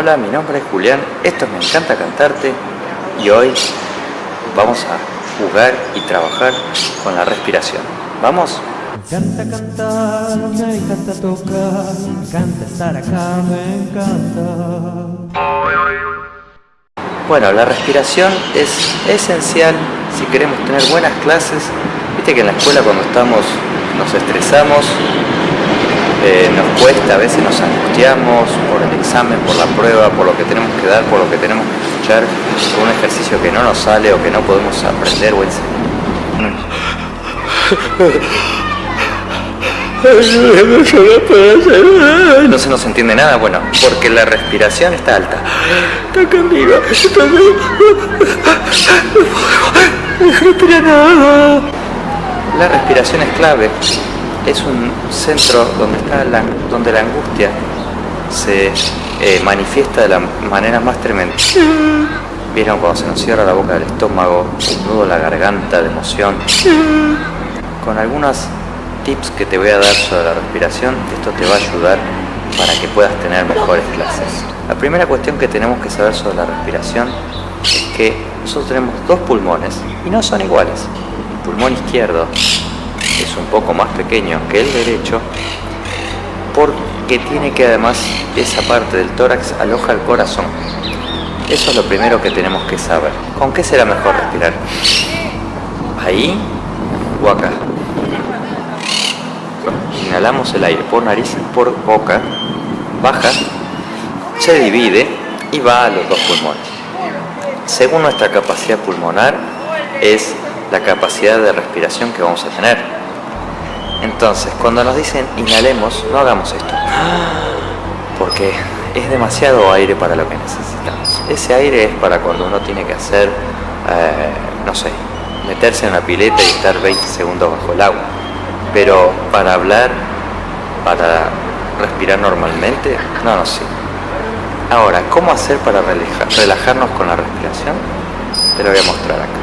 Hola, mi nombre es Julián, esto es Me encanta cantarte y hoy vamos a jugar y trabajar con la respiración. ¿Vamos? Me encanta cantar, me encanta tocar, me encanta estar acá, me encanta. Bueno, la respiración es esencial si queremos tener buenas clases. Viste que en la escuela cuando estamos nos estresamos, eh, nos cuesta, a veces nos angustiamos por el examen, por la prueba, por lo que tenemos que dar, por lo que tenemos que escuchar, por un ejercicio que no nos sale o que no podemos aprender o enseñar. No se nos entiende nada, bueno, porque la respiración está alta. Está conmigo, está conmigo. La respiración es clave. Es un centro donde está la, donde la angustia se eh, manifiesta de la manera más tremenda. Vieron cuando se nos cierra la boca del estómago, un nudo la garganta de emoción. Con algunas tips que te voy a dar sobre la respiración, esto te va a ayudar para que puedas tener mejores clases. La primera cuestión que tenemos que saber sobre la respiración es que nosotros tenemos dos pulmones y no son iguales. El pulmón izquierdo un poco más pequeño que el derecho porque tiene que además esa parte del tórax aloja el corazón. Eso es lo primero que tenemos que saber. ¿Con qué será mejor respirar? ¿Ahí o acá? Inhalamos el aire por nariz por boca, baja, se divide y va a los dos pulmones. Según nuestra capacidad pulmonar, es la capacidad de respiración que vamos a tener. Entonces, cuando nos dicen inhalemos, no hagamos esto. Porque es demasiado aire para lo que necesitamos. Ese aire es para cuando uno tiene que hacer, eh, no sé, meterse en una pileta y estar 20 segundos bajo el agua. Pero para hablar, para respirar normalmente, no, no sé. Ahora, ¿cómo hacer para relajar- relajarnos con la respiración? Te lo voy a mostrar acá.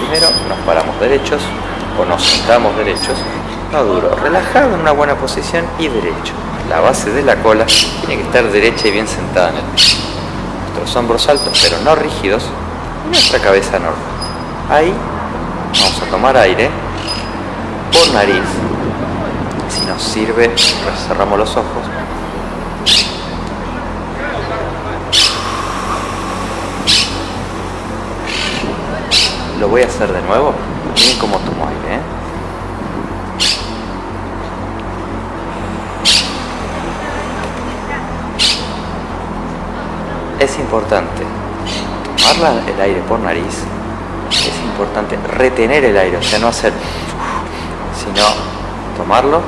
Primero nos paramos derechos o nos sentamos derechos, no duro, relajado en una buena posición y derecho. La base de la cola tiene que estar derecha y bien sentada en el piso. Nuestros hombros altos pero no rígidos y nuestra cabeza normal. Ahí vamos a tomar aire por nariz. Si nos sirve, cerramos los ojos. Lo voy a hacer de nuevo. Miren cómo tomo aire, ¿eh? Es importante tomar el aire por nariz. Es importante retener el aire, o sea, no hacer sino tomarlo,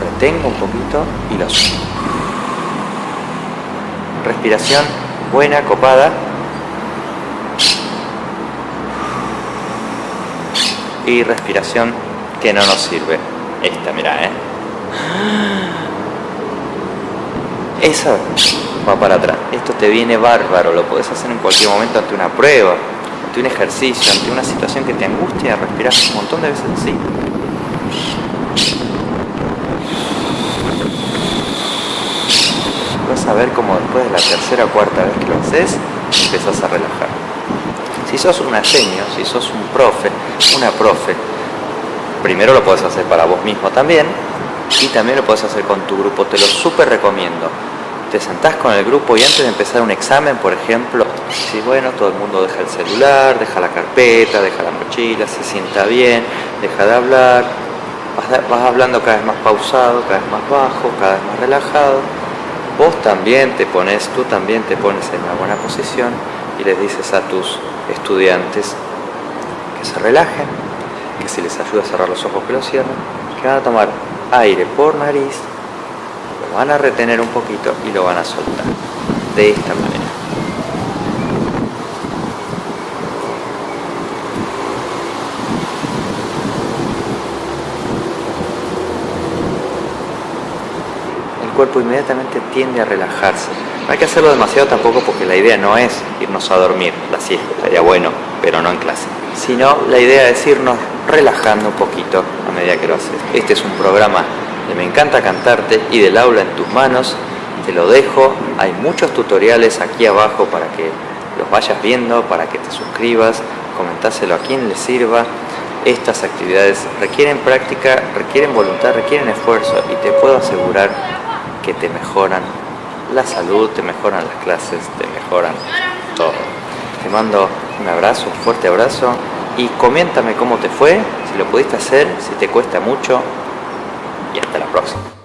retengo un poquito y lo suelto. Respiración buena, copada. Y respiración que no nos sirve. Esta, mira, ¿eh? Eso va para atrás. Esto te viene bárbaro, lo podés hacer en cualquier momento ante una prueba, ante un ejercicio, ante una situación que te angustia, respirar un montón de veces así. Vas a ver como después de la tercera o cuarta vez que lo haces, empezás a relajar. Si sos un aseño, si sos un profe, una profe, primero lo podés hacer para vos mismo también y también lo podés hacer con tu grupo, te lo súper recomiendo. Te sentás con el grupo y antes de empezar un examen, por ejemplo, si bueno, todo el mundo deja el celular, deja la carpeta, deja la mochila, se sienta bien, deja de hablar, vas, vas hablando cada vez más pausado, cada vez más bajo, cada vez más relajado. Vos también te pones, tú también te pones en una buena posición y les dices a tus estudiantes que se relajen, que si les ayuda a cerrar los ojos que los cierren, que van a tomar aire por nariz, lo van a retener un poquito y lo van a soltar. De esta manera. El cuerpo inmediatamente tiende a relajarse. No hay que hacerlo demasiado tampoco porque la idea no es irnos a dormir, la siesta, estaría bueno, pero no en clase. Sino la idea es irnos relajando un poquito a medida que lo haces. Este es un programa de Me encanta cantarte y del aula en tus manos. te lo dejo. Hay muchos tutoriales aquí abajo para que los vayas viendo, para que te suscribas, comentáselo a quien le sirva. Estas actividades requieren práctica, requieren voluntad, requieren esfuerzo y te puedo asegurar que te mejoran la salud, te mejoran las clases, te mejoran todo. Te mando un abrazo, un fuerte abrazo y coméntame cómo te fue, si lo pudiste hacer, si te cuesta mucho y hasta la próxima.